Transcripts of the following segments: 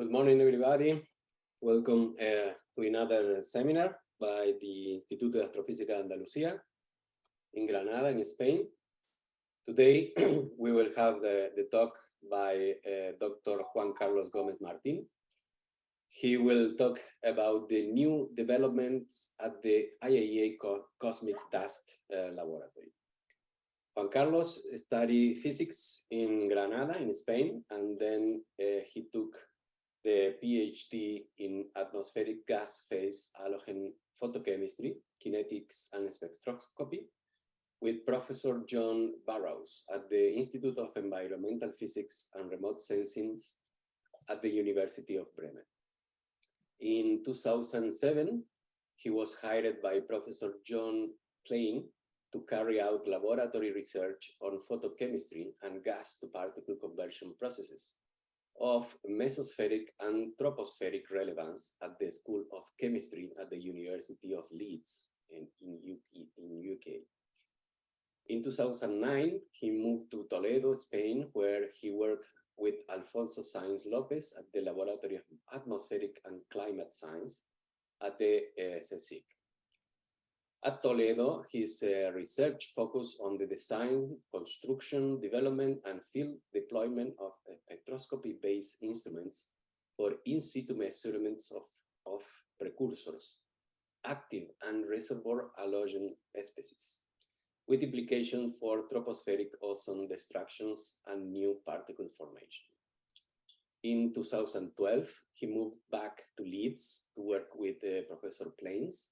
Good morning, everybody. Welcome uh, to another seminar by the Instituto de Astrofísica de Andalucía in Granada, in Spain. Today, we will have the, the talk by uh, Dr. Juan Carlos Gomez Martin. He will talk about the new developments at the IAEA Co Cosmic Dust uh, Laboratory. Juan Carlos studied physics in Granada, in Spain, and then uh, he took the PhD in atmospheric gas phase halogen photochemistry, kinetics and spectroscopy with Professor John Burrows at the Institute of Environmental Physics and Remote Sensing at the University of Bremen. In 2007, he was hired by Professor John Plane to carry out laboratory research on photochemistry and gas to particle conversion processes of mesospheric and tropospheric relevance at the School of Chemistry at the University of Leeds in, in, UK, in UK. In 2009, he moved to Toledo, Spain, where he worked with Alfonso Saiz Lopez at the Laboratory of Atmospheric and Climate Science at the uh, CSIC. At Toledo, his uh, research focused on the design, construction, development, and field deployment of spectroscopy-based instruments for in situ measurements of, of precursors, active and reservoir halogen species, with implications for tropospheric ozone destructions and new particle formation. In 2012, he moved back to Leeds to work with uh, Professor Plane's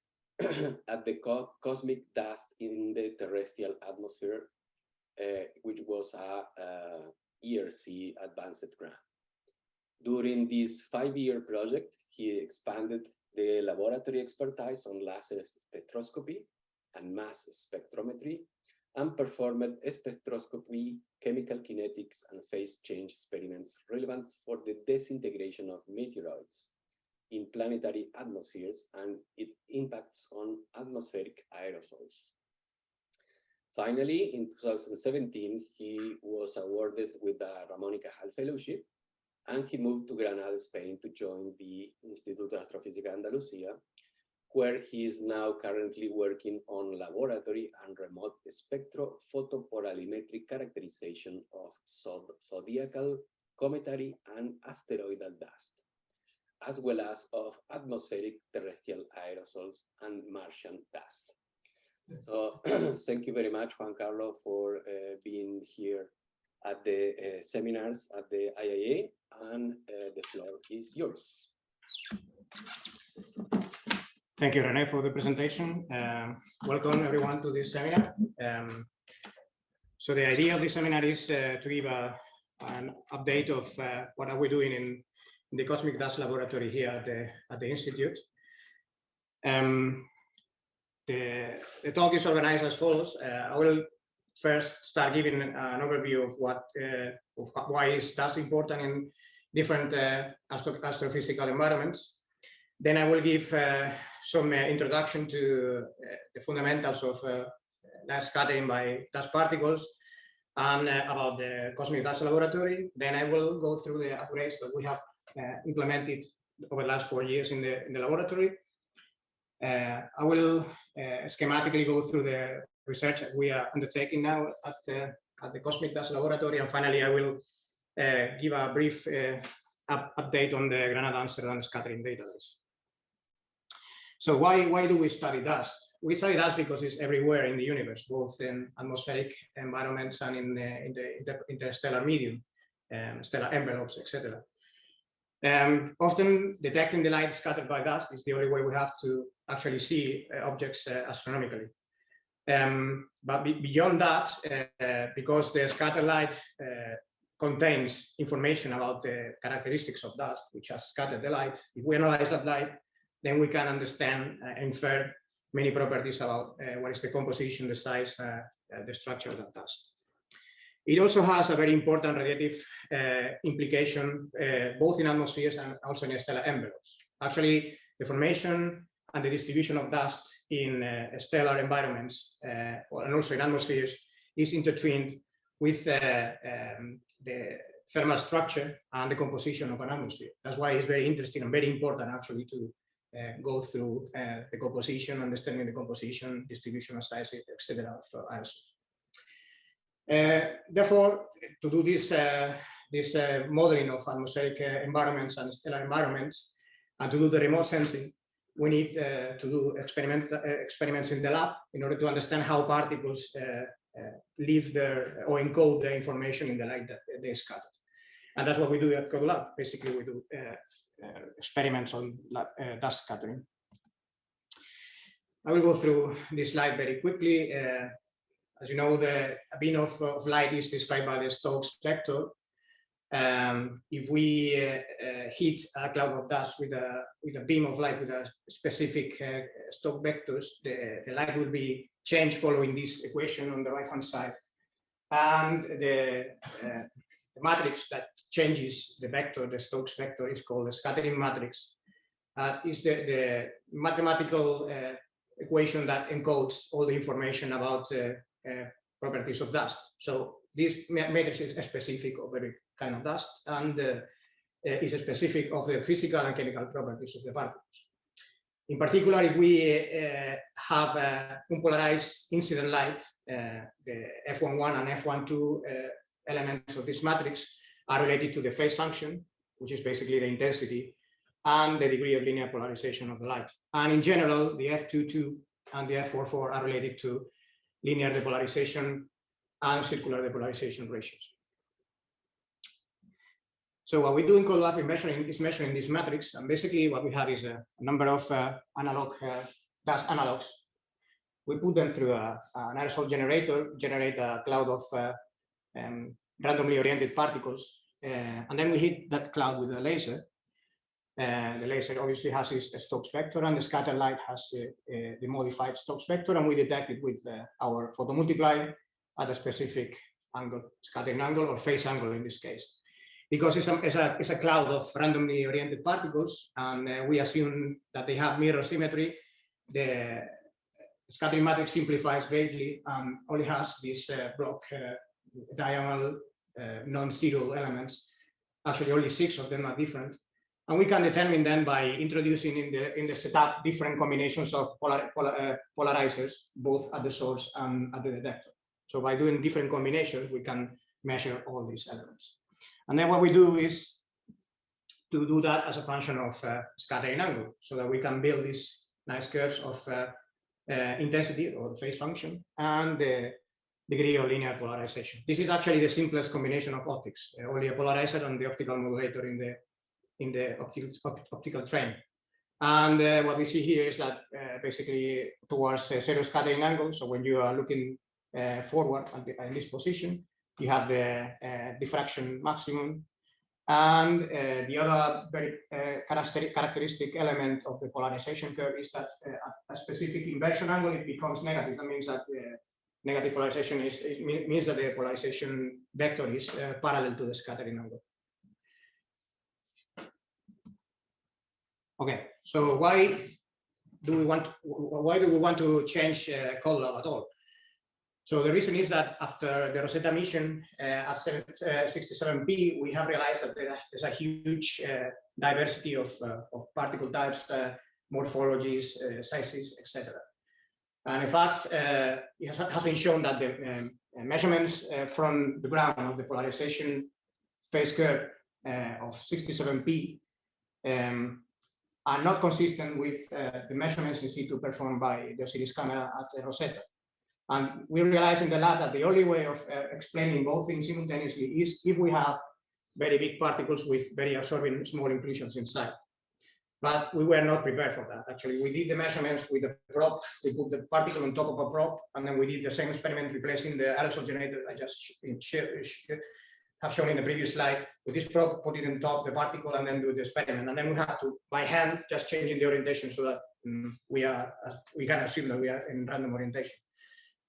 at the co cosmic dust in the terrestrial atmosphere, uh, which was a, a ERC advanced grant. During this five-year project, he expanded the laboratory expertise on laser spectroscopy and mass spectrometry and performed spectroscopy, chemical kinetics, and phase change experiments relevant for the disintegration of meteoroids in planetary atmospheres and its impacts on atmospheric aerosols. Finally, in 2017, he was awarded with the Ramon y Cajal Fellowship, and he moved to Granada, Spain to join the Instituto de Astrofísica Andalucía, where he is now currently working on laboratory and remote spectrophotopolarimetric characterization of zodiacal, cometary, and asteroidal dust as well as of atmospheric terrestrial aerosols and Martian dust. So thank you very much, Juan Carlos, for uh, being here at the uh, seminars at the IAA, and uh, the floor is yours. Thank you, Rene, for the presentation. Um, welcome everyone to this seminar. Um, so the idea of this seminar is uh, to give a, an update of uh, what are we doing in in the Cosmic Dust Laboratory here at the, at the Institute. Um, the, the talk is organized as follows. Uh, I will first start giving an overview of what uh, of why is dust important in different uh, astro astrophysical environments. Then I will give uh, some uh, introduction to uh, the fundamentals of dust scattering by dust particles and about the Cosmic Dust Laboratory. Then I will go through the upgrades that we have uh, implemented over the last four years in the, in the laboratory. Uh, I will uh, schematically go through the research we are undertaking now at, at the Cosmic Dust Laboratory. And finally, I will give a brief up update on the Granada Amsterdam scattering database. So why, why do we study dust? We study dust because it's everywhere in the universe, both in atmospheric environments and in the, in the inter interstellar medium, um, stellar envelopes, etc. Um, often detecting the light scattered by dust is the only way we have to actually see uh, objects uh, astronomically. Um, but be beyond that, uh, because the scattered light uh, contains information about the characteristics of dust, which has scattered the light, if we analyze that light, then we can understand uh, infer many properties about uh, what is the composition, the size, the structure of that dust. It also has a very important radiative uh, implication, uh, both in atmospheres and also in stellar envelopes. Actually, the formation and the distribution of dust in uh, stellar environments uh, and also in atmospheres is intertwined with uh, um, the thermal structure and the composition of an atmosphere. That's why it's very interesting and very important actually to uh, go through the composition, understanding the composition, distribution of size, etc. of aerosols. Uh, therefore, to do this, uh, this uh, modeling of atmospheric environments and stellar environments, and to do the remote sensing, we need to do experiment, experiments in the lab in order to understand how particles leave their or encode the information in the light that they scattered. And that's what we do at CoDuLab. Basically, we do uh, uh, experiments on uh, dust scattering. I will go through this slide very quickly. As you know, the beam of, of light is described by the Stokes vector. Um, if we uh, uh, hit a cloud of dust with a with a beam of light with a specific uh, Stokes vectors, the, the light will be changed following this equation on the right hand side, and the the matrix that changes the vector, the Stokes vector, is called the scattering matrix. Uh, is the, the mathematical uh, equation that encodes all the information about uh, uh Uh, properties of dust. So this matrix is specific of every kind of dust and uh, uh, is specific of the physical and chemical properties of the particles. In particular, if we uh, have uh, unpolarized incident light, the F11 and F12 elements of this matrix are related to the phase function, which is basically the intensity and the degree of linear polarization of the light. And in general, the F22 and the F44 are related to linear depolarization and circular depolarization ratios. So what we do in CoDuLab is measuring, is measuring this matrix, and basically what we have is a number of uh, analog uh, dust analogs. We put them through a, an aerosol generator, generate a cloud of uh, um, randomly oriented particles. Uh, and then we hit that cloud with a laser. Uh, the laser obviously has its Stokes vector and the scatter light has the modified Stokes vector and we detect it with uh, our photomultiplier at a specific angle, scattering angle or phase angle in this case. Because it's a, it's a, it's a cloud of randomly oriented particles and uh, we assume that they have mirror symmetry, the scattering matrix simplifies greatly and only has this uh, block uh, diagonal uh, non-zero elements. Actually, only six of them are different. And we can determine then by introducing in the in the setup different combinations of polar, polar, uh, polarizers, both at the source and at the detector. So by doing different combinations, we can measure all these elements. And then what we do is to do that as a function of uh, scattering angle, so that we can build these nice curves of uh, uh, intensity or phase function and the degree of linear polarization. This is actually the simplest combination of optics, only a polarizer and the optical modulator in the in the optical, optical train. And uh, what we see here is that uh, basically towards uh, zero scattering angle. So when you are looking uh, forward the, in this position, you have the uh, diffraction maximum. And the other very characteristic, characteristic element of the polarization curve is that at a specific inversion angle, it becomes negative. That means that negative polarization is, means that the polarization vector is uh, parallel to the scattering angle. Okay, so why do we want to, why do we want to change uh, CoDuLab at all? So the reason is that after the Rosetta mission uh, at 67P, uh, we have realized that there's a huge uh, diversity of, uh, of particle types, uh, morphologies, uh, sizes, etc. And in fact, it has been shown that the um, measurements from the ground of the polarization phase curve of 67P um, are not consistent with uh, the measurements in situ performed by the OSIRIS camera at Rosetta. And we realized in the lab that the only way of uh, explaining both things simultaneously is if we have very big particles with very absorbing small inclusions inside but we were not prepared for that. Actually, we did the measurements with the prop. We put the particle on top of a prop, and then we did the same experiment replacing the aerosol generator I just have shown in the previous slide. With this prop, put it on top the particle, and then do the experiment. And then we have to, by hand, just changing the orientation so that um, we are uh, we can assume that we are in random orientation.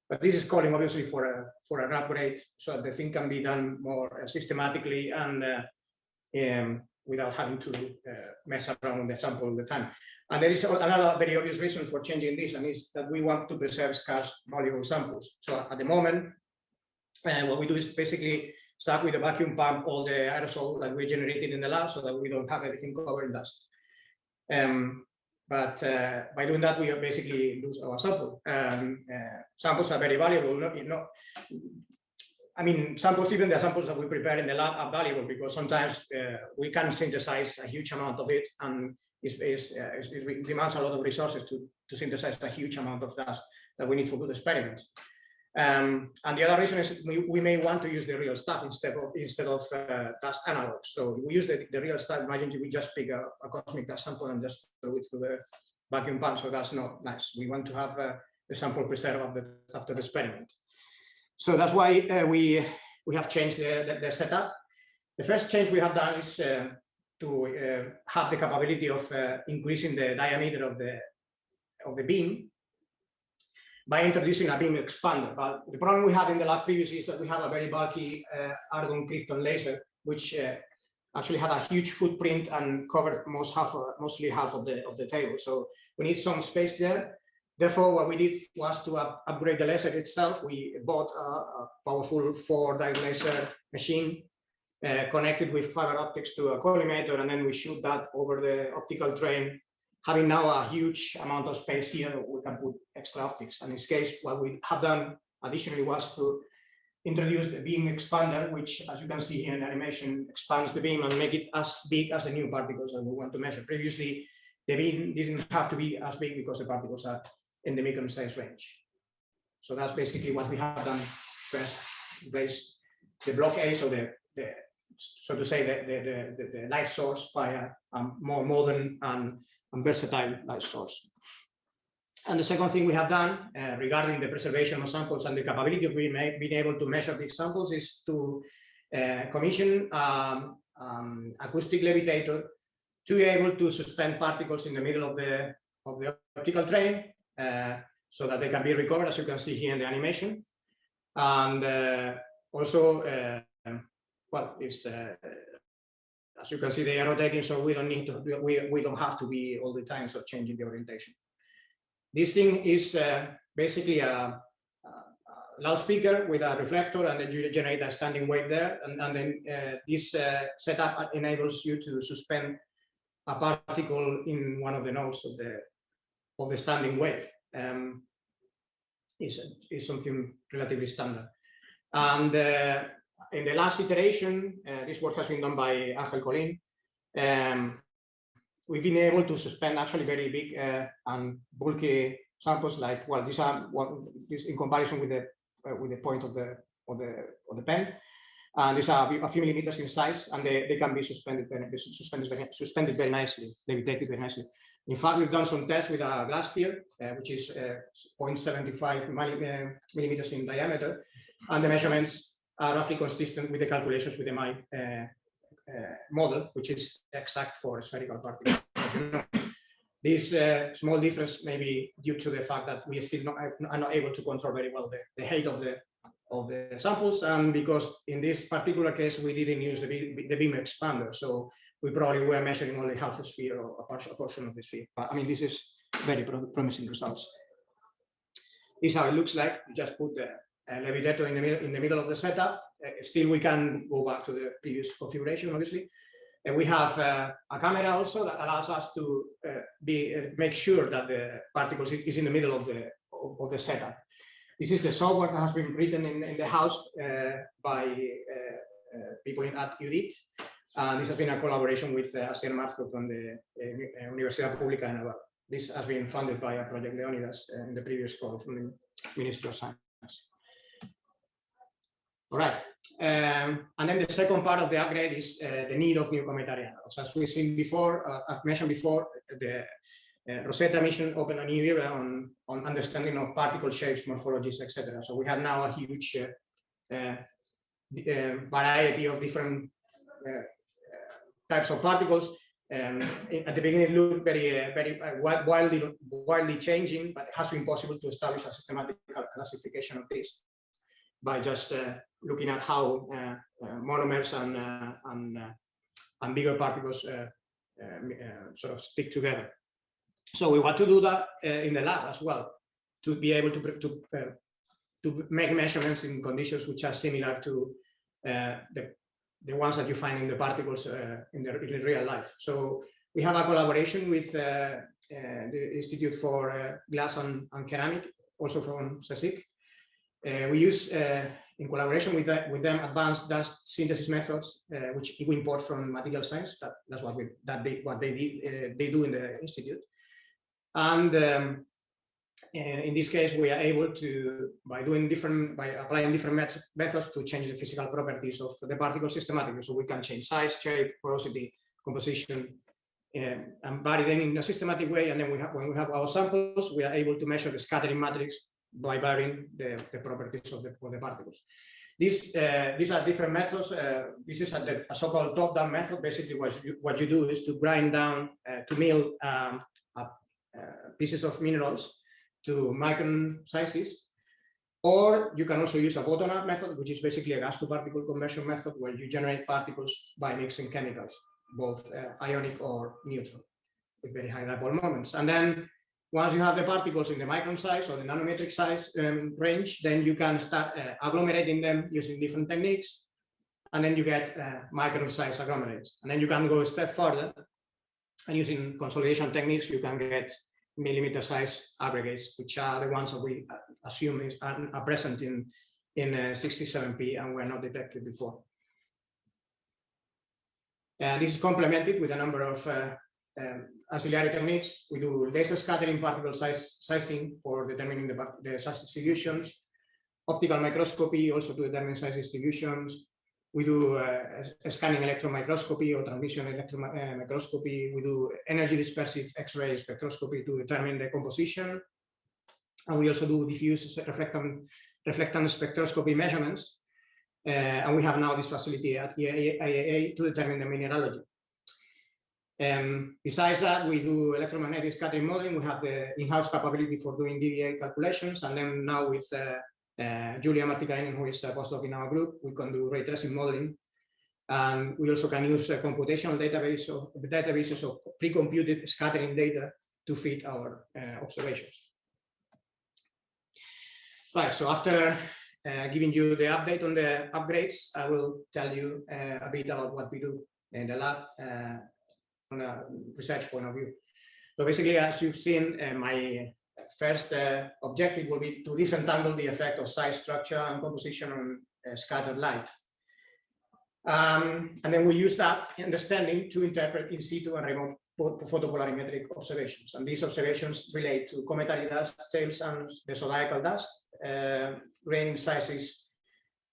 But this is calling obviously for a for an upgrade, so that the thing can be done more uh, systematically and uh, um, without having to uh, mess around with the sample all the time. And there is another very obvious reason for changing this, and is that we want to preserve scarce valuable samples. So at the moment, uh, what we do is basically suck with a vacuum pump all the aerosol that we generated in the lab so that we don't have everything covered in dust. Um, but uh, by doing that, we basically lose our sample. Um, uh, samples are very valuable. Not, not, I mean, samples, even the samples that we prepare in the lab are valuable because sometimes uh, we can synthesize a huge amount of it and it's, it's, uh, it demands a lot of resources to, to synthesize a huge amount of dust that we need for good experiments. Um, and the other reason is we, we, may want to use the real stuff instead of instead of uh, dust analogs. So we use the, the real stuff. Imagine we just pick a, a, cosmic dust sample and just throw it through the vacuum pump. So that's not nice. We want to have uh, the sample preserved after, after the experiment. So that's why uh, we we have changed the, the, the, setup. The first change we have done is uh, to uh, have the capability of uh, increasing the diameter of the of the beam by introducing a beam expander. But the problem we had in the lab previously is that we have a very bulky uh, argon krypton laser, which uh, actually had a huge footprint and covered most half of, mostly half of the of the table. So we need some space there. Therefore, what we did was to up, upgrade the laser itself. We bought a, a powerful four diode laser machine uh, connected with fiber optics to a collimator, and then we shoot that over the optical train having now a huge amount of space here, we can put extra optics. And in this case, what we have done additionally was to introduce the beam expander, which, as you can see here in the animation, expands the beam and make it as big as the new particles that we want to measure. Previously, the beam didn't have to be as big because the particles are in the micron size range. So that's basically what we have done first, the block A, so the, the so to say, the, the, the, the light source by a, a more modern and and versatile light source. And the second thing we have done uh, regarding the preservation of samples and the capability of being, able to measure these samples is to uh, commission um, um, acoustic levitator to be able to suspend particles in the middle of the of the optical train uh, so that they can be recovered as you can see here in the animation and uh, also uh, well it's uh, as you can see, they are rotating, so we don't need to, we, we don't have to be all the time so changing the orientation. This thing is uh, basically a, a, loudspeaker with a reflector and then you generate a standing wave there. And, and then uh, this uh, setup enables you to suspend a particle in one of the nodes of the of the standing wave. Um, is, is something relatively standard. And uh, in the last iteration, uh, this work has been done by Angel Colin. Um, we've been able to suspend actually very big uh, and bulky samples like well these are in comparison with the uh, with the point of the of the of the pen and these are a few millimeters in size and they, they can be suspended very, suspended very, suspended very nicely levitated very nicely in fact we've done some tests with a glass sphere uh, which is uh, 0.75 uh, millimeters in diameter and the measurements are roughly consistent with the calculations with the Mie uh, uh, model, which is exact for spherical particles. this uh, small difference may be due to the fact that we still not, are not able to control very well the, the height of the of the samples, and because in this particular case we didn't use the, the beam expander, so we probably were measuring only half a sphere or a partial portion of the sphere. But I mean, this is very promising results. This is how it looks like. You just put the levitator in the, middle, in the middle of the setup. Uh, still, we can go back to the previous configuration, obviously. And we have uh, a camera also that allows us to be make sure that the particles is in the middle of the of, of the setup. This is the software that has been written in, in the house by people in, at UDIT. And this has been a collaboration with uh, Asier Marzo from the uh, Universidad Pública de Navarra. This has been funded by a project Leonidas uh, in the previous call from the Ministry of Science. All right. Um, and then the second part of the upgrade is uh, the need of new cometary analogs. As we've seen before, uh, I've mentioned before, the uh, Rosetta mission opened a new era on, on understanding of particle shapes, morphologies, etc. So we have now a huge uh, uh, uh, variety of different types of particles. Um, at the beginning, it looked very, very wildly, wildly changing, but it has been possible to establish a systematic classification of this by just looking at how uh, uh, monomers and uh, and uh, and bigger particles uh, uh, sort of stick together. So we want to do that in the lab as well to be able to to to make measurements in conditions which are similar to the, the ones that you find in the particles in, the, in real life. So we have a collaboration with the Institute for Glass and, and Ceramic, also from CSIC. We use in collaboration with, that, with them advanced dust synthesis methods, uh, which we import from material science. That, that's what we, that they, what they did, uh, they do in the institute. And um, in this case, we are able to, by doing different, by applying different met methods to change the physical properties of the particle systematically. So we can change size, shape, porosity, composition, um, and vary them in a systematic way. And then we have, when we have our samples, we are able to measure the scattering matrix by varying the, the properties of the, of the particles. These, uh, these are different methods. Uh, this is a, a so-called top-down method. Basically, what you, what you do is to grind down, uh, to mill um, uh, pieces of minerals to micron sizes. Or you can also use a bottom-up method, which is basically a gas-to-particle conversion method where you generate particles by mixing chemicals, both uh, ionic or neutral, with very high dipole moments. And then once you have the particles in the micron size or the nanometric size um, range, then you can start uh, agglomerating them using different techniques. And then you get uh, micron size agglomerates. And then you can go a step further. And using consolidation techniques, you can get millimeter size aggregates, which are the ones that we uh, assume is, are, present in, in uh, 67P and were not detected before. Uh, this is complemented with a number of uh, um, ancillary techniques. We do laser scattering particle size sizing for determining the, the size distributions, optical microscopy also to determine size distributions. We do uh, scanning electron microscopy or transmission electron uh, microscopy. We do energy dispersive X-ray spectroscopy to determine the composition. And we also do diffuse reflectance, spectroscopy measurements. Uh, and we have now this facility at the IAA to determine the mineralogy. Um, besides that, we do electromagnetic scattering modeling. We have the in-house capability for doing DDA calculations. And then now with uh, uh, Julia Martikainen, who is a postdoc in our group, we can do ray tracing modeling. And we also can use a computational database of databases of pre-computed scattering data to fit our uh, observations. Right, so after uh, giving you the update on the upgrades, I will tell you uh, a bit about what we do in the lab uh, from a research point of view. So basically, as you've seen, uh, my first uh, objective will be to disentangle the effect of size, structure, and composition on uh, scattered light. Um, and then we use that understanding to interpret in situ and remote photopolarimetric observations. And these observations relate to cometary dust tails and the zodiacal dust, uh, grain sizes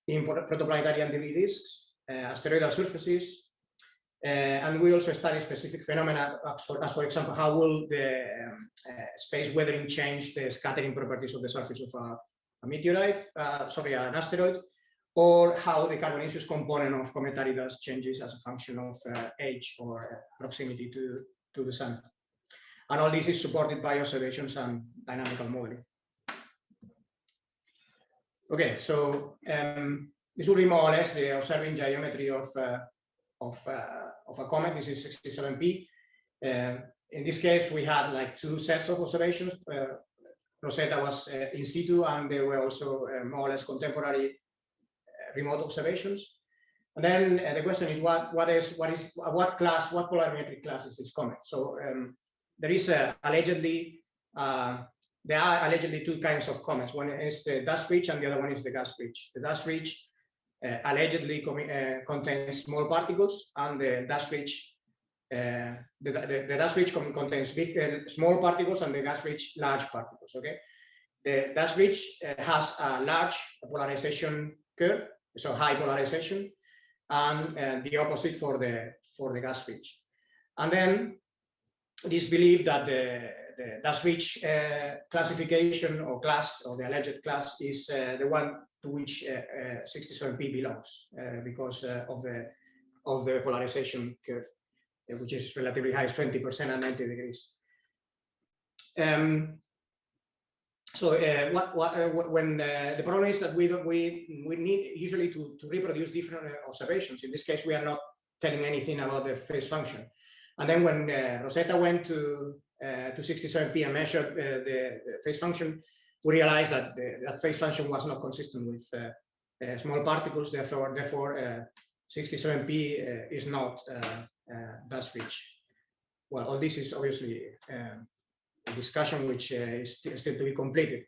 in protoplanetary and debris disks, uh, asteroidal surfaces, and we also study specific phenomena, as for, example, how will the uh, space weathering change the scattering properties of the surface of a, a meteorite, uh, sorry, an asteroid, or how the carbonaceous component of cometary dust changes as a function of uh, age or proximity to, to the sun. And all this is supported by observations and dynamical modeling. Okay, so um, this will be more or less the observing geometry of uh, of, uh, of a comet. This is 67P. Uh, in this case, we had like two sets of observations. Uh, Rosetta was in situ, and there were also more or less contemporary remote observations. And then uh, the question is what what is what is what class what polarimetric class is this comet? So um, there is a, allegedly uh, there are allegedly two kinds of comets. One is the dust rich, and the other one is the gas rich. The dust rich uh, allegedly uh, contains small particles, and the dust rich uh, the, the, the, dust rich contains big, uh, small particles and the gas rich large particles. Okay, the dust rich uh, has a large polarization curve, so high polarization, and uh, the opposite for the for the gas rich. And then it is believed that the, the dust rich classification or class or the alleged class is the one to which 67p uh, uh, belongs uh, because of the of the polarization curve, which is relatively high, 20% and 90 degrees. Um, so uh, what, what uh, when uh, the problem is that we don't, we we need usually to, to reproduce different observations. In this case, we are not telling anything about the phase function. And then when Rosetta went to to 67p and measured the phase function, we realized that the, that phase function was not consistent with uh, uh, small particles, therefore, therefore 67p is not dust rich. Well, all this is obviously um, a discussion which is still to be completed.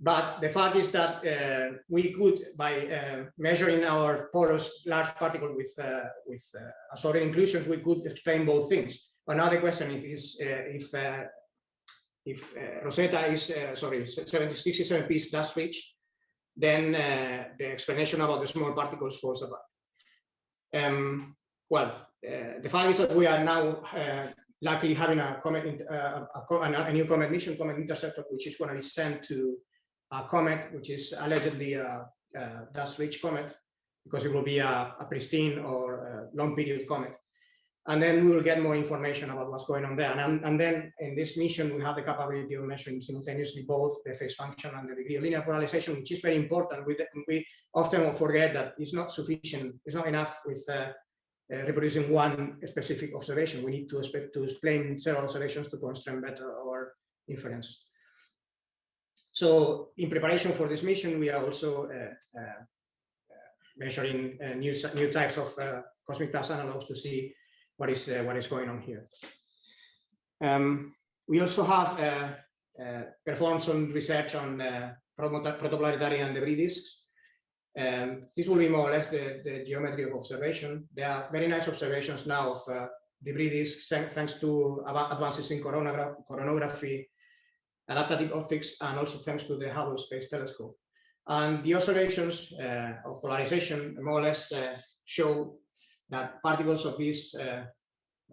But the fact is that uh, we could, by uh, measuring our porous large particle with uh, with assorted inclusions, we could explain both things. Another question is if if Rosetta is sorry 67 piece dust rich, then the explanation about the small particles falls apart. Um, well, uh, the fact is that we are now uh, luckily having a comet, uh, a, a, new comet mission, comet interceptor, which is going to be sent to a comet, which is allegedly a, a dust-rich comet, because it will be a, a pristine or long period comet. And then we will get more information about what's going on there. And, and then in this mission, we have the capability of measuring simultaneously both the phase function and the degree of linear polarization, which is very important. We, we often forget that it's not sufficient, it's not enough with uh, uh, reproducing one specific observation. We need to, expect to explain several observations to constrain better our inference. So in preparation for this mission, we are also uh, uh, measuring uh, new, new types of cosmic pulse analogs to see what is what is going on here. Um, we also have performed some research on protoplanetary and debris disks. Um, this will be more or less the, the, geometry of observation. There are very nice observations now of uh, debris disks thanks to advances in coronagraphy adaptive optics, and also thanks to the Hubble Space Telescope. And the observations uh, of polarization more or less uh, show that particles of this uh,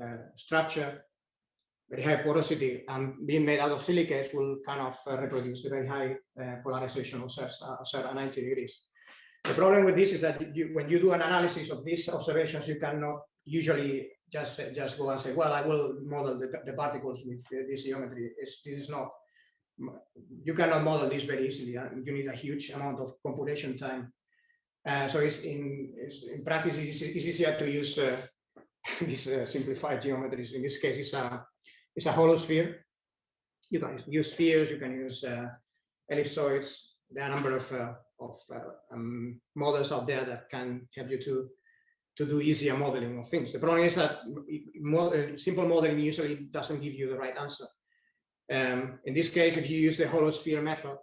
uh structure, very high porosity, and being made out of silicates will kind of uh, reproduce very high polarization of 90 degrees. The problem with this is that you, when you do an analysis of these observations, you cannot usually just just go and say, well, I will model the, the particles with this geometry. It's, this is not you cannot model this very easily. You need a huge amount of computation time. Uh, so it's in, it's in practice, it's, it's, easier to use uh, uh, simplified geometries. In this case, it's a, it's a hollow sphere. You can use spheres, you can use uh, ellipsoids. There are a number of, uh, of um, models out there that can help you to, to do easier modeling of things. The problem is that simple modeling usually doesn't give you the right answer. Um, in this case, if you use the hollow sphere method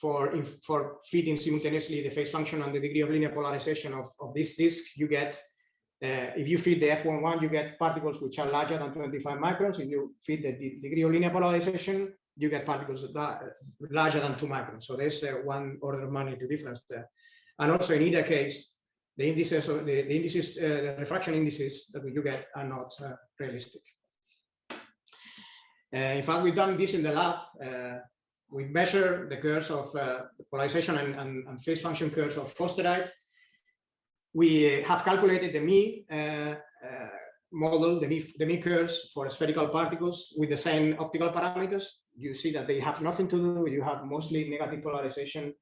for, for feeding simultaneously the phase function and the degree of linear polarization of, of this disk, you get, uh, if you feed the F11, you get particles which are larger than 25 microns. If you feed the degree of linear polarization, you get particles larger than two microns. So there's uh, one order of magnitude difference there. And also in either case, the indices, of the, the indices, uh, the refraction indices that you get are not uh, realistic. Uh, in fact, we've done this in the lab. Uh, we measure the curves of uh, polarization and, and, and, phase function curves of forsterite. We have calculated the Mie model, the Mie, the curves for spherical particles with the same optical parameters. You see that they have nothing to do. You have mostly negative polarization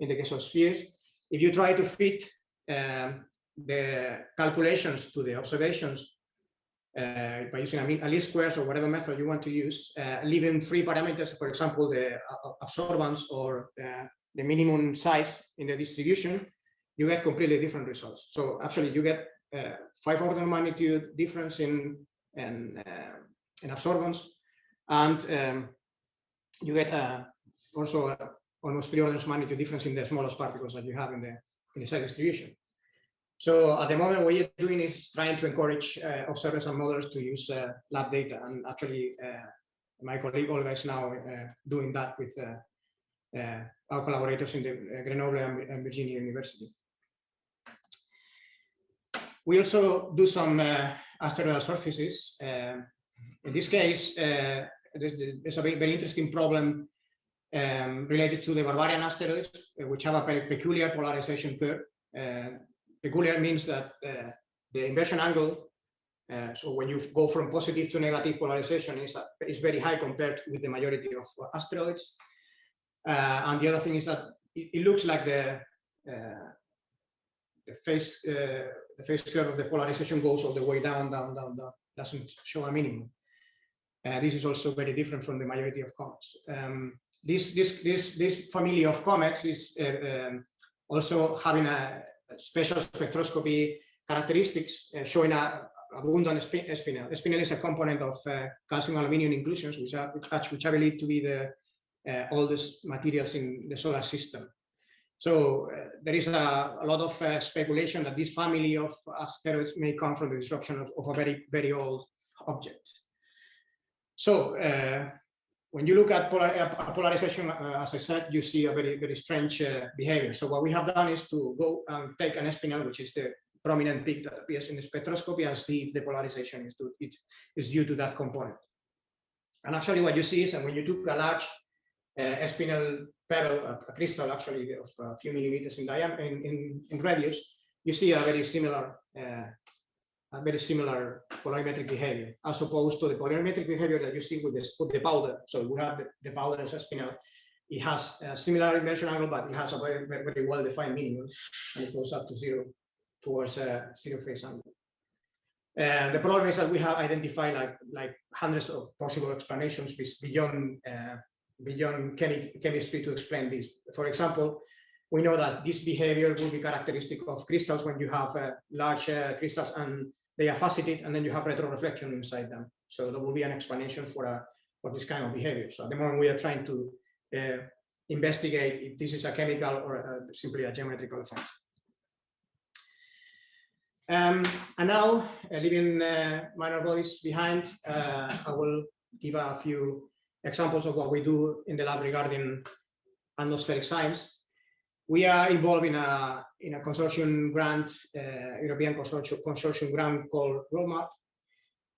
in the case of spheres. If you try to fit um, the calculations to the observations uh, by using a, least squares or whatever method you want to use, uh, leaving free parameters, for example, the uh, absorbance or uh, the minimum size in the distribution, you get completely different results. So actually you get uh, five order of magnitude difference in, in, uh, in absorbance, and um, you get also almost three orders of magnitude difference in the smallest particles that you have in the, in the size distribution. So at the moment, what you're doing is trying to encourage uh, observers and modelers to use uh, lab data. And actually, uh, my colleague Olga is now uh, doing that with uh, uh, our collaborators in the Grenoble and, Virginia University. We also do some asteroidal surfaces. in this case, there's, a very, interesting problem um, related to the Barbarian asteroids, which have a peculiar polarization curve peculiar means that uh, the inversion angle, uh, so when you go from positive to negative polarization is, uh, is very high compared with the majority of asteroids. Uh, and the other thing is that it, it looks like the, uh, the phase uh, the phase curve of the polarization goes all the way down, down, down, down, doesn't show a minimum. this is also very different from the majority of comets. Um, this, this, this, this family of comets is um, also having a special spectroscopy characteristics uh, showing a abundant spinel. Spinel is a component of uh, calcium aluminum inclusions, which, are, which, I believe to be the uh, oldest materials in the solar system. So uh, there is a, a lot of uh, speculation that this family of asteroids may come from the disruption of, of a very, very old object. So uh, when you look at polar, uh, polarization, uh, as I said, you see a very, very strange behavior. So what we have done is to go and take an spinel, which is the prominent peak that appears in the spectroscopy and see if the polarization is, due, it is due to that component. And actually what you see is, and when you took a large uh, spinel pebble, a, a, crystal actually of a few millimeters in diameter, in, in, in, radius, you see a very similar uh, very similar polarimetric behavior as opposed to the polarimetric behavior that you see with, this, with the powder. So we have the, the powder as a spinel. It has a similar inversion angle, but it has a very, very, well-defined minimum, and it goes up to zero towards a zero phase angle. And the problem is that we have identified like like hundreds of possible explanations beyond uh, beyond chemi chemistry to explain this. For example, we know that this behavior will be characteristic of crystals when you have uh, large uh, crystals and they are faceted and then you have retroreflection inside them. So there will be an explanation for a for this kind of behavior. So at the moment we are trying to uh, investigate if this is a chemical or uh, simply a geometrical effect. Um, and now, uh, leaving uh, minor bodies behind, uh, I will give a few examples of what we do in the lab regarding atmospheric science. We are involved in a in a consortium grant, uh, European consortium, consortium grant called RoadMap.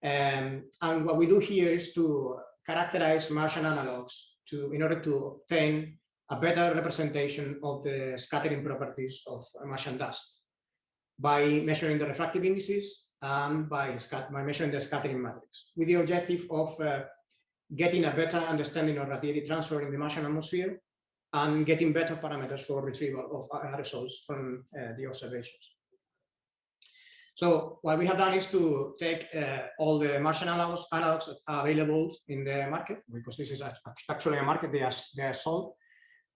Um, and what we do here is to characterize Martian analogs to in order to obtain a better representation of the scattering properties of Martian dust by measuring the refractive indices and by, by measuring the scattering matrix with the objective of uh, getting a better understanding of radiative transfer in the Martian atmosphere and getting better parameters for retrieval of aerosols from uh, the observations. So what we have done is to take uh, all the Martian analogs, analogs available in the market, because this is actually a market they are, they are sold,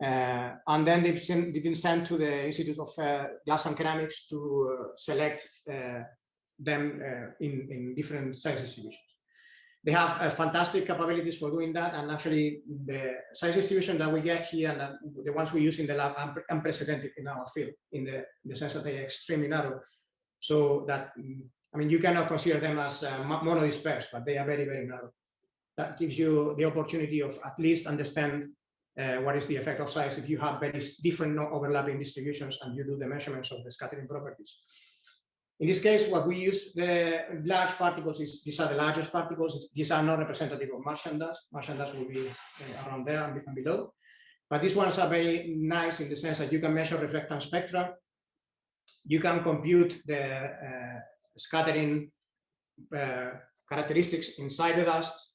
uh, and then they've, sent, they've, been sent to the Institute of uh, Glass and Ceramics to uh, select uh, them uh, in, in different size distributions. They have uh, fantastic capabilities for doing that. And actually the size distribution that we get here and the ones we use in the lab are unprecedented in our field in the, in the sense that they are extremely narrow. So that, I mean, you cannot consider them as monodispersed, but they are very, very narrow. That gives you the opportunity of at least understand uh, what is the effect of size if you have very different overlapping distributions and you do the measurements of the scattering properties. In this case, what we use the large particles is these are the largest particles. These are not representative of Martian dust. Martian dust will be uh, around there and below. But these ones are very nice in the sense that you can measure reflectance spectra. You can compute the uh, scattering uh, characteristics inside the dust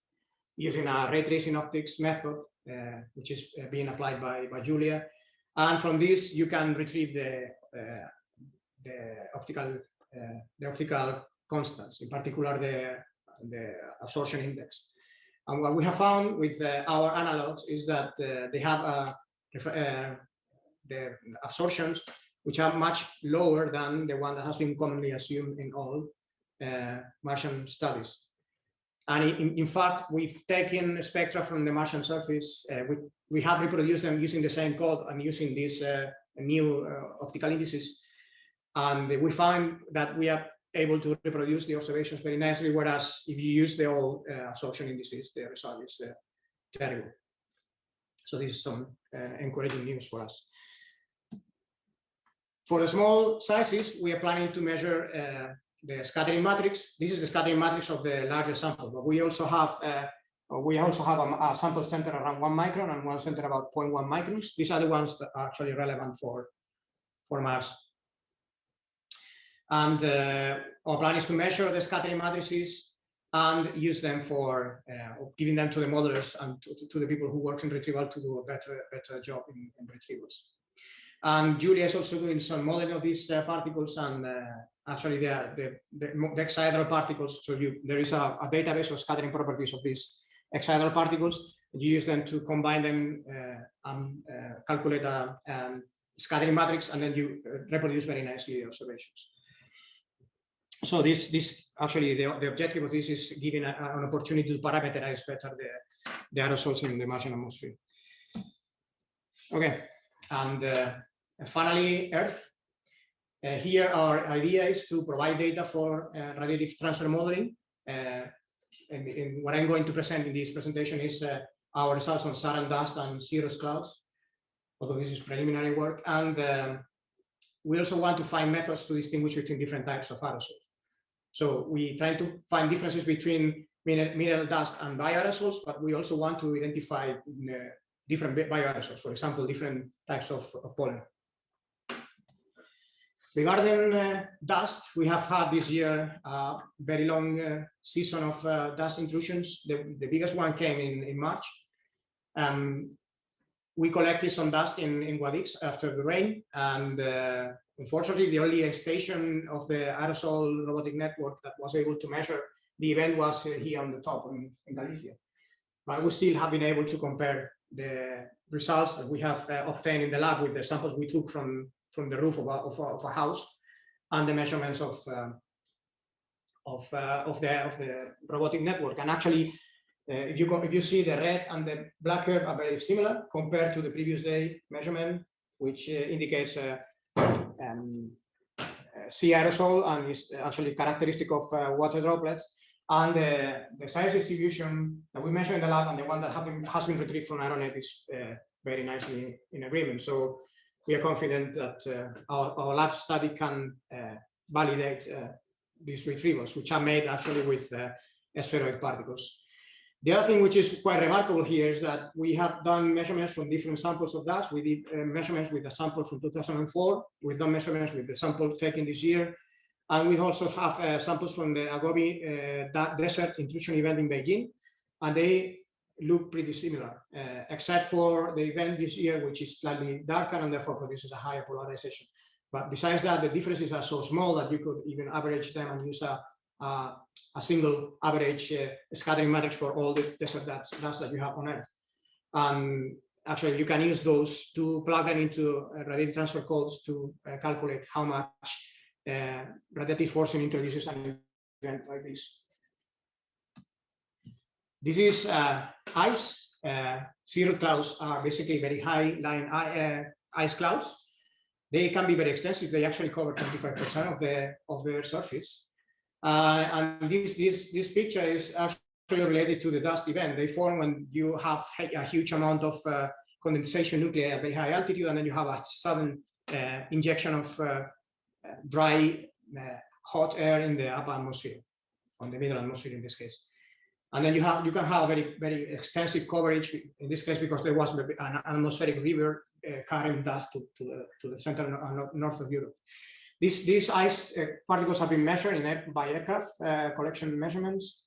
using a ray tracing optics method uh, which is uh, being applied by, by Julia. And from this, you can retrieve the, uh, the optical the optical constants, in particular the, the absorption index. And what we have found with uh, our analogs is that uh, they have uh, the absorptions which are much lower than the one that has been commonly assumed in all Martian studies. And in, in, fact, we've taken spectra from the Martian surface. Uh, we, we have reproduced them using the same code and using these uh, new uh, optical indices. And we find that we are able to reproduce the observations very nicely, whereas if you use the old uh, absorption indices, the result is uh, terrible. So this is some uh, encouraging news for us. For the small sizes, we are planning to measure the scattering matrix. This is the scattering matrix of the larger sample, but we also have uh, we also have a, a, sample center around one micron and one center about 0.1 microns. These are the ones that are actually relevant for for Mars. And uh, our plan is to measure the scattering matrices and use them for uh, giving them to the modelers and to, to, the people who work in retrieval to do a better better job in, in retrievals. And Julia is also doing some modeling of these uh, particles and uh, actually they are the, the, the exahedral particles. So you, there is a, a, database of scattering properties of these exahedral particles. You use them to combine them uh, and uh, calculate a, um, scattering matrix, and then you reproduce very nicely the observations. So this, this actually, the, the objective of this is giving a, an opportunity to parameterize better the, the aerosols in the Martian atmosphere. Okay, and uh, finally, Earth. Uh, here our idea is to provide data for uh, radiative transfer modeling. Uh, and, and, what I'm going to present in this presentation is uh, our results on Saharan dust and cirrus clouds, although this is preliminary work. And um, we also want to find methods to distinguish between different types of aerosols. So we try to find differences between mineral dust and bioaerosols, but we also want to identify uh, different bioaerosols, for example, different types of, of pollen. Regarding uh, dust, we have had this year a very long uh, season of uh, dust intrusions. The, the, biggest one came in, in March. Um, we collected some dust in, in Guadix after the rain, and uh, unfortunately, the only station of the aerosol robotic network that was able to measure the event was uh, here on the top in, in Galicia. But we still have been able to compare the results that we have uh, obtained in the lab with the samples we took from from the roof of a, of a, of a house and the measurements of um, of uh, of the of the robotic network. And actually, if you go, if you see the red and the black curve are very similar compared to the previous day measurement, which uh, indicates uh, um, sea aerosol and is actually characteristic of uh, water droplets. And the, the size distribution that we measure in the lab and the one that been, has been retrieved from Aeronet is uh, very nicely in agreement. So we are confident that uh, our, our, lab study can uh, validate uh, these retrievals, which are made actually with spheroid particles. The other thing which is quite remarkable here is that we have done measurements from different samples of dust. We did uh, measurements with a sample from 2004. We've done measurements with the sample taken this year. And we also have uh, samples from the Agobi uh, Desert intrusion event in Beijing. And they look pretty similar, uh, except for the event this year, which is slightly darker and therefore produces a higher polarization. But besides that, the differences are so small that you could even average them and use a, a, a single average uh, scattering matrix for all the desert dust, dust that you have on Earth. Actually, you can use those to plug them into uh, radiative transfer codes to uh, calculate how much uh, radiative forcing introduces an event like this. This is uh, ice. Uh, cirrus clouds are basically very high line uh, ice clouds. They can be very extensive. They actually cover 25% of the of their surface. Uh, and this this this picture is actually related to the dust event. They form when you have a huge amount of uh, condensation nuclei at very high altitude, and then you have a sudden uh, injection of dry, hot air in the upper atmosphere, on the middle atmosphere in this case. And then you have you can have very very extensive coverage in this case because there was an atmospheric river uh, carrying dust to, to the to the center and north of Europe. These ice uh, particles have been measured in by aircraft uh, collection measurements,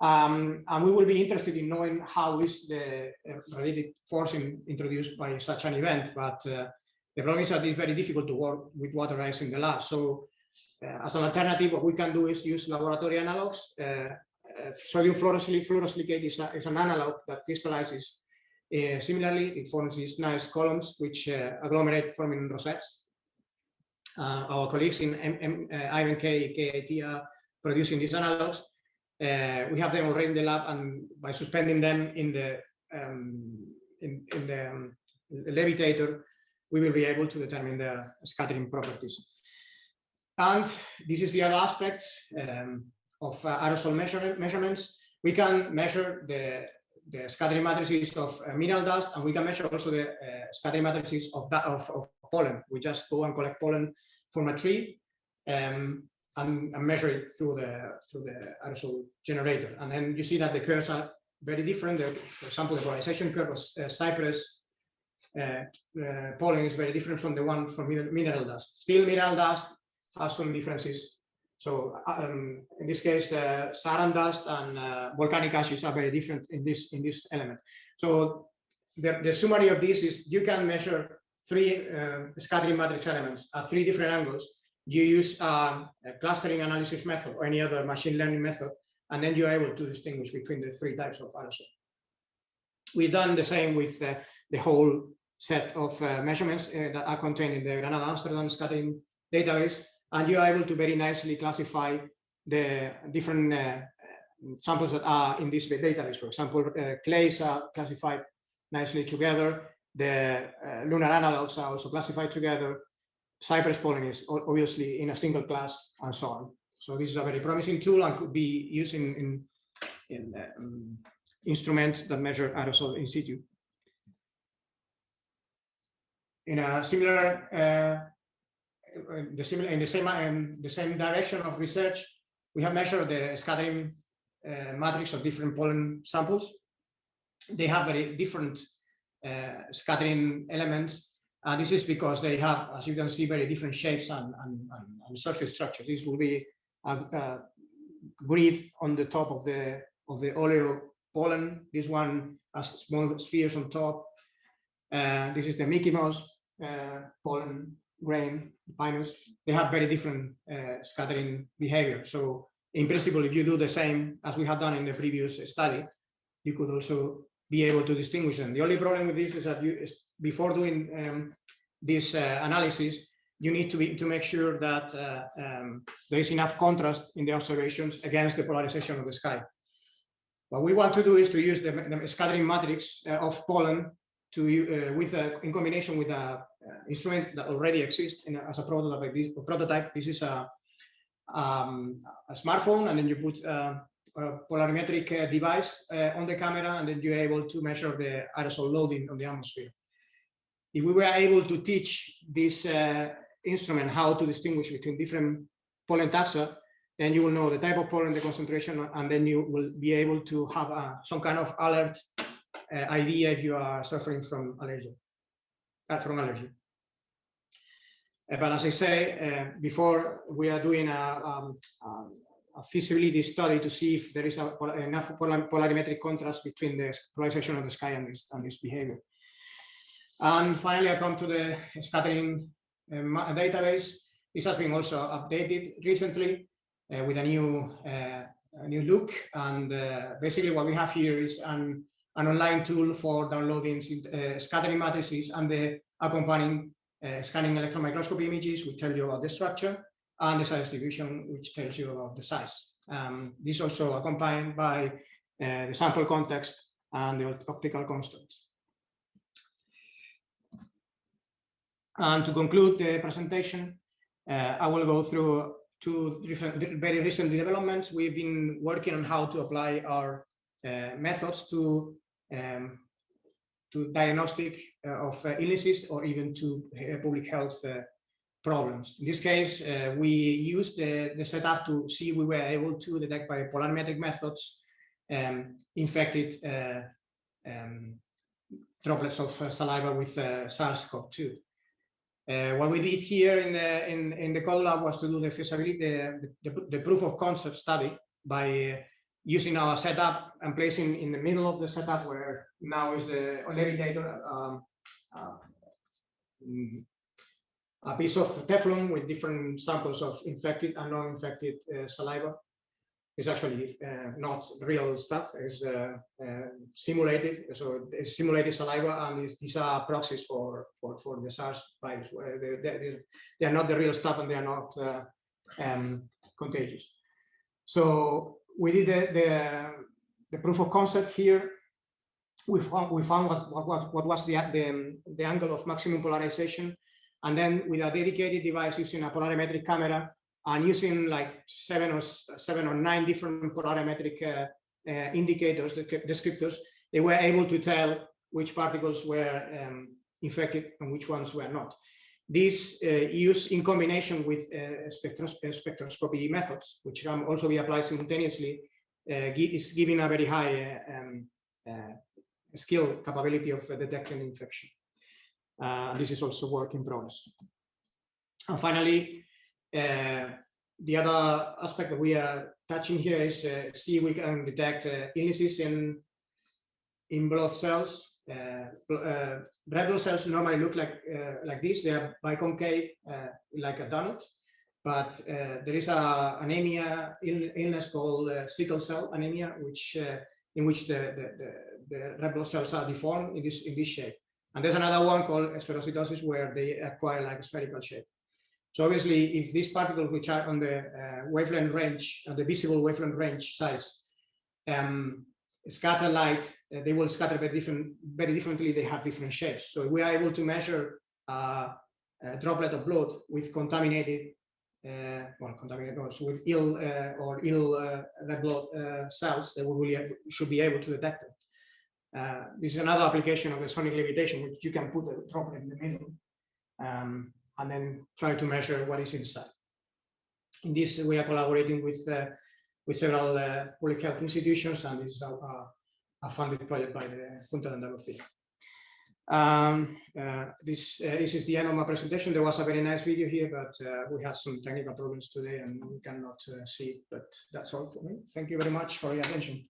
um, and we will be interested in knowing how is the uh, radiative forcing introduced by such an event. But uh, the problem is that it's very difficult to work with water ice in the lab. So uh, as an alternative, what we can do is use laboratory analogs uh, sodium fluorosilicate is, is, an analog that crystallizes uh, similarly. It forms these nice columns which uh, agglomerate forming rosettes. Our colleagues in M M IMK KIT are producing these analogs. we have them already in the lab, and by suspending them in the um, in, in the um, levitator, we will be able to determine the scattering properties. And this is the other aspect. Um, of uh, aerosol measure measurements, we can measure the, the scattering matrices of uh, mineral dust, and we can measure also the uh, scattering matrices of, that, of, of, pollen. We just go and collect pollen from a tree um, and, and, measure it through the through the aerosol generator. And then you see that the curves are very different. The, for example, the polarization curve of uh, cypress uh, uh, pollen is very different from the one from mineral dust. Still, mineral dust has some differences so um, in this case, uh, Saharan dust and uh, volcanic ashes are very different in this in this element. So the, the summary of this is you can measure three uh, scattering matrix elements at three different angles. You use um, a clustering analysis method or any other machine learning method, and then you're able to distinguish between the three types of aerosol. We've done the same with uh, the whole set of uh, measurements uh, that are contained in the Granada Amsterdam scattering database, and you are able to very nicely classify the different uh, samples that are in this database. For example, uh, clays are classified nicely together. The uh, lunar analogs are also classified together. Cypress pollen is obviously in a single class and so on. So this is a very promising tool and could be used in, in, in um, instruments that measure aerosol in situ. In a similar, uh, the similar in the same um, the same direction of research, we have measured the scattering uh, matrix of different pollen samples. They have very different scattering elements. And this is because they have, as you can see, very different shapes and, and, and surface structure. This will be a, a grid on the top of the of the Olea pollen. This one has small spheres on top. Uh, this is the Mickey Mouse uh, pollen grain, Pinus. They have very different uh, scattering behavior. So in principle, if you do the same as we have done in the previous study, you could also be able to distinguish them. The only problem with this is that you, before doing um, this uh, analysis, you need to be to make sure that uh, um, there is enough contrast in the observations against the polarization of the sky. What we want to do is to use the, the scattering matrix uh, of pollen to uh, with a, in combination with a uh, instrument that already exists in as a prototype. This prototype. This is a um, a smartphone and then you put uh, polarimetric uh, device uh, on the camera and then you're able to measure the aerosol loading on the atmosphere. If we were able to teach this instrument how to distinguish between different pollen taxa, then you will know the type of pollen, the concentration, and then you will be able to have uh, some kind of alert uh, idea if you are suffering from allergy, uh, from allergy. Uh, but as I say, uh, before we are doing a, um, um, feasibility study to see if there is a, enough polarimetric contrast between the polarization of the sky and this, and this behavior. And finally, I come to the scattering uh, database. This has been also updated recently uh, with a new uh, a new look. And uh, basically, what we have here is an, an online tool for downloading scattering matrices and the accompanying uh, scanning electron microscopy images, which tell you about the structure, and the size distribution, which tells you about the size. Um, this also accompanied by uh, the sample context and the optical constants. And to conclude the presentation, uh, I will go through two different, very recent developments. We've been working on how to apply our uh, methods to um, to diagnostic uh, of uh, illnesses or even to uh, public health problems. In this case, we used the, the setup to see we were able to detect by polarimetric methods um, infected um, droplets of saliva with SARS-CoV-2. Uh, what we did here in the in, in the cold lab was to do the feasibility, the, the, the proof of concept study by uh, using our setup and placing in the middle of the setup where now is the levitator um, uh, a piece of Teflon with different samples of infected and non-infected uh, saliva. It's actually uh, not real stuff, it's uh, uh, simulated, so it's simulated saliva and these are proxies for, for, for the SARS virus. They, they, they, are not the real stuff and they are not uh, um, contagious. So we did the, the, the, proof of concept here. We found, we found what, what, what was the, the, the angle of maximum polarization. And then with a dedicated device using a polarimetric camera and using like seven or seven or nine different polarimetric uh, uh, indicators, descriptors, they were able to tell which particles were um, infected and which ones were not. This uh, use in combination with uh, spectros spectroscopy methods, which can also be applied simultaneously, uh, is giving a very high um, skill capability of detecting infection. This is also work in progress. And finally, the other aspect that we are touching here is uh, see we can detect uh, illnesses in in blood cells uh, uh, red blood cells normally look like uh, like this. They are biconcave, like a donut. But there is a anemia illness called sickle cell anemia, which in which the, the, the, the red blood cells are deformed in this in this shape. And there's another one called spherocytosis where they acquire like a spherical shape. So obviously, if these particles which are on the uh, wavelength range, on the visible wavelength range size, um, scatter light, uh, they will scatter very different, very differently. They have different shapes. So we are able to measure uh, a droplet of blood with contaminated, uh, well, contaminated no, so with ill uh, or ill uh, red blood cells, that we really should be able to detect them. Uh, this is another application of the sonic levitation, which you can put a droplet in the middle um, and then try to measure what is inside. In this, we are collaborating with uh, with several uh, public health institutions, and this is a, a, funded project by the Junta de Andalucía. Um, uh, this, uh, this is the end of my presentation. There was a very nice video here, but we had some technical problems today and we cannot see it, but that's all for me. Thank you very much for your attention.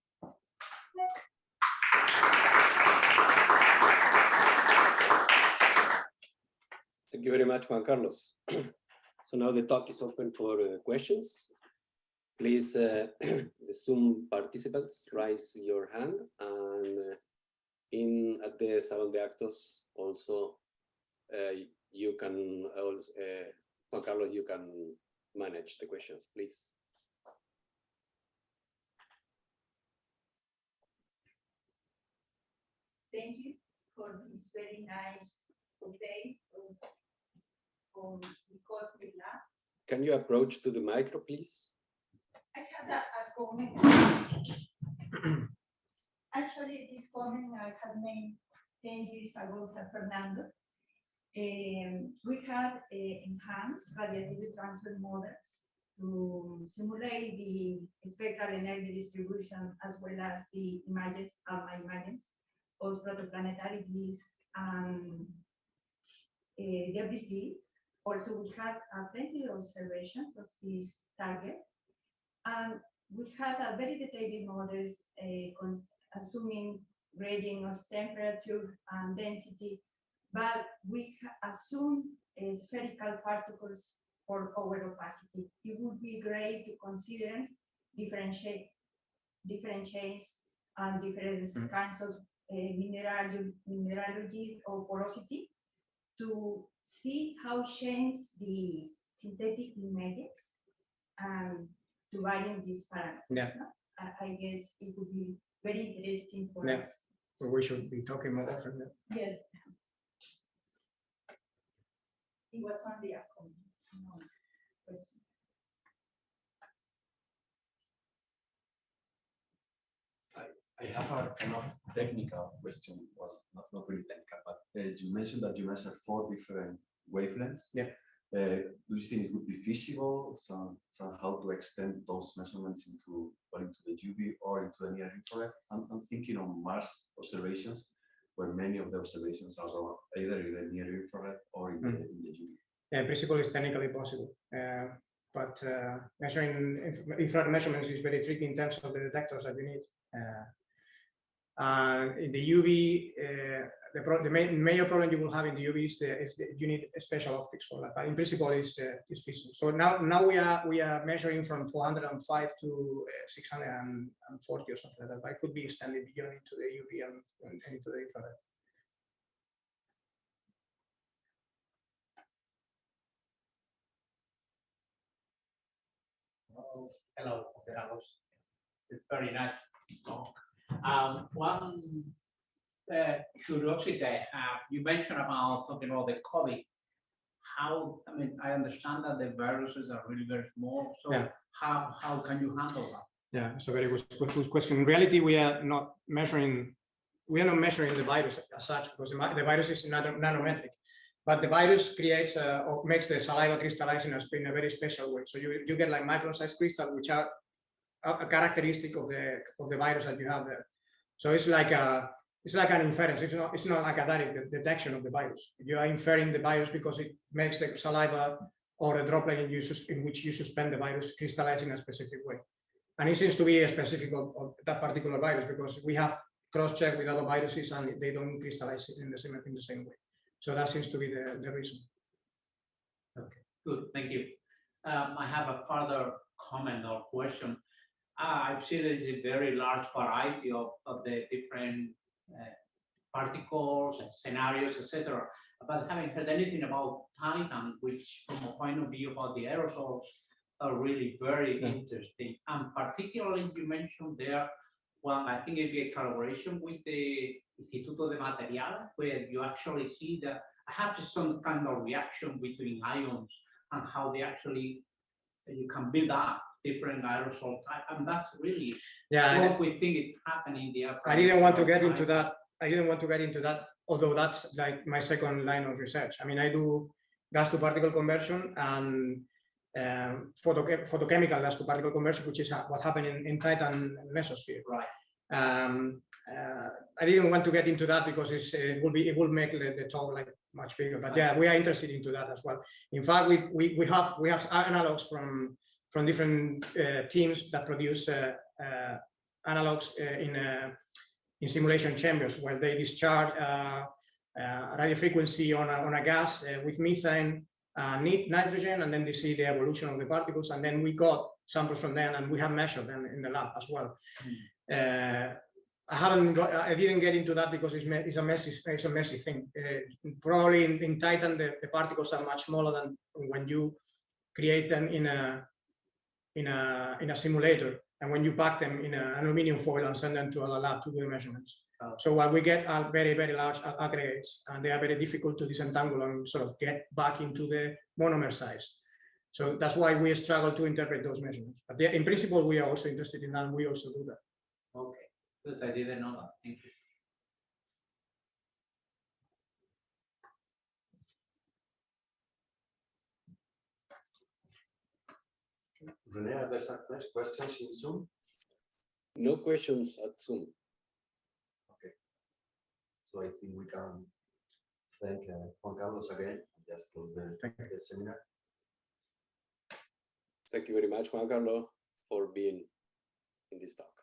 Thank you very much, Juan Carlos. so now the talk is open for uh, questions. Please, uh, the Zoom participants, raise your hand and uh, in at the Salon de Actos also uh, you can also, uh, Juan Carlos, you can manage the questions, please. Thank you for this very nice update of, on the Cosmic Can you approach to the micro, please? I have a, a comment. Actually, this comment I had made ten years ago San Fernando. Um, we had uh, enhanced radiative transfer models to simulate the spectral energy distribution as well as the images, alpha images of protoplanetarities and uh, debris. Also, we had uh, plenty of observations of this target. And we had a very detailed models uh, assuming gradient of temperature and density, but we assume uh, spherical particles for over opacity. It would be great to consider different shape, different shapes and different Mm. kinds of uh, mineral, mineralogy or porosity to see how change the synthetic images and to vary these parameters. Yeah. no? I, I guess it would be very interesting for Yeah. us. Well, we should be talking more often. yeah. Yes. It was only a comment. no question. I have a kind of technical question, well, not, not really technical, but you mentioned that you measure four different wavelengths. Yeah. Uh, do you think it would be feasible some, somehow to extend those measurements into, well, into the UV or into the near infrared? I'm, I'm thinking on Mars observations, where many of the observations are either in the near infrared or in, the, Mm. in the UV. Yeah, in principle, it's technically possible. Uh, but uh, measuring inf- infrared measurements is very tricky in terms of the detectors that you need. Uh, and in the UV, uh, the, the main, major problem you will have in the UV is, the, is the, you need special optics for that. But in principle, it's, uh, it's feasible. So now, now we are we are measuring from 405 to uh, 640 or something like that. But it could be extended beyond into the UV and, and into the infrared. Hello, Carlos. It's very nice talk. Um, one uh, curiosity I have, you mentioned about talking about the COVID. How, I mean, I understand that the viruses are really very small, so Yeah. how, how can you handle that? Yeah, it's a very good, question. In reality, we are not measuring, we are not measuring the virus as such because the, virus is nanometric. But the virus creates uh, or makes the saliva crystallize in a, in a very special way. So you, you get like micron-sized crystals, which are a, a characteristic of the of the virus that you have there. So it's like a it's like an inference. It's not it's not like a direct de- detection of the virus. You are inferring the virus because it makes the saliva or a droplet in, you in which you suspend the virus crystallize in a specific way. And it seems to be a specific of, of that particular virus because we have cross-checked with other viruses and they don't crystallize it in the same in the same way. So that seems to be the, the reason. Okay, good, thank you. Um, I have a further comment or question. Uh, I've seen there's a very large variety of, of the different uh, particles and scenarios, etc. But haven't heard anything about Titan, which from a point of view about the aerosols are really very Yeah. interesting. And particularly you mentioned there, well, I think it'd be a collaboration with the Instituto de Material, where you actually see that I have some kind of reaction between ions and how they actually, you can build up different aerosol type, and that's really Yeah, I- what we think is happening there. I didn't want to get into that. I didn't want to get into that, although that's like my second line of research. I mean, I do gas to particle conversion and um, photoche- photochemical gas to particle conversion, which is uh, what happened in, in Titan mesosphere. Right. Um, uh, I didn't want to get into that because it's, it will be, it will make the, the talk like much bigger, but yeah, we are interested into that as well. In fact, we, we, we have, we have analogs from, from different uh, teams that produce uh, uh, analogs in, in simulation chambers where they discharge radio frequency on a, on a gas with methane, nitrogen, and then they see the evolution of the particles. And then we got samples from them and we have measured them in the lab as well. I haven't got, I didn't get into that because it's, it's a messy, it's a messy thing. Uh, probably in, in Titan, the, the particles are much smaller than when you create them in a, in a, in a simulator. And when you pack them in an aluminum foil and send them to a lab to do the measurements. Oh. So what we get are very, very large aggregates and they are very difficult to disentangle and sort of get back into the monomer size. So that's why we struggle to interpret those measurements. But in principle, we are also interested in that. and We also do that. Okay, good, I didn't know that, thank you. Rene, are there some questions in Zoom? No questions at Zoom. Okay. So I think we can thank uh, Juan Carlos again, and just close the, Thank the seminar. Thank you very much, Juan Carlos, for being in this talk.